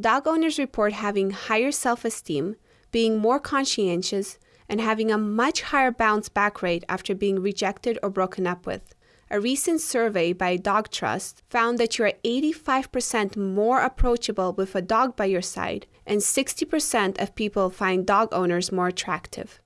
Dog owners report having higher self esteem, being more conscientious, and having a much higher bounce back rate after being rejected or broken up with. A recent survey by Dog Trust found that you are 85% more approachable with a dog by your side, and 60% of people find dog owners more attractive.